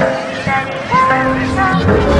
在你的路上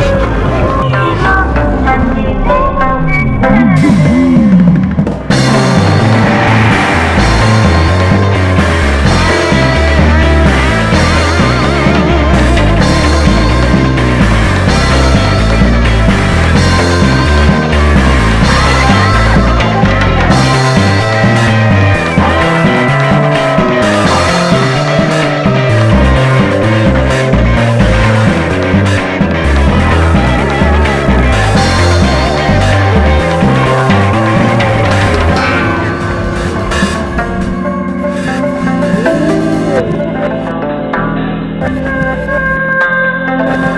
Thank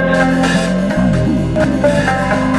you.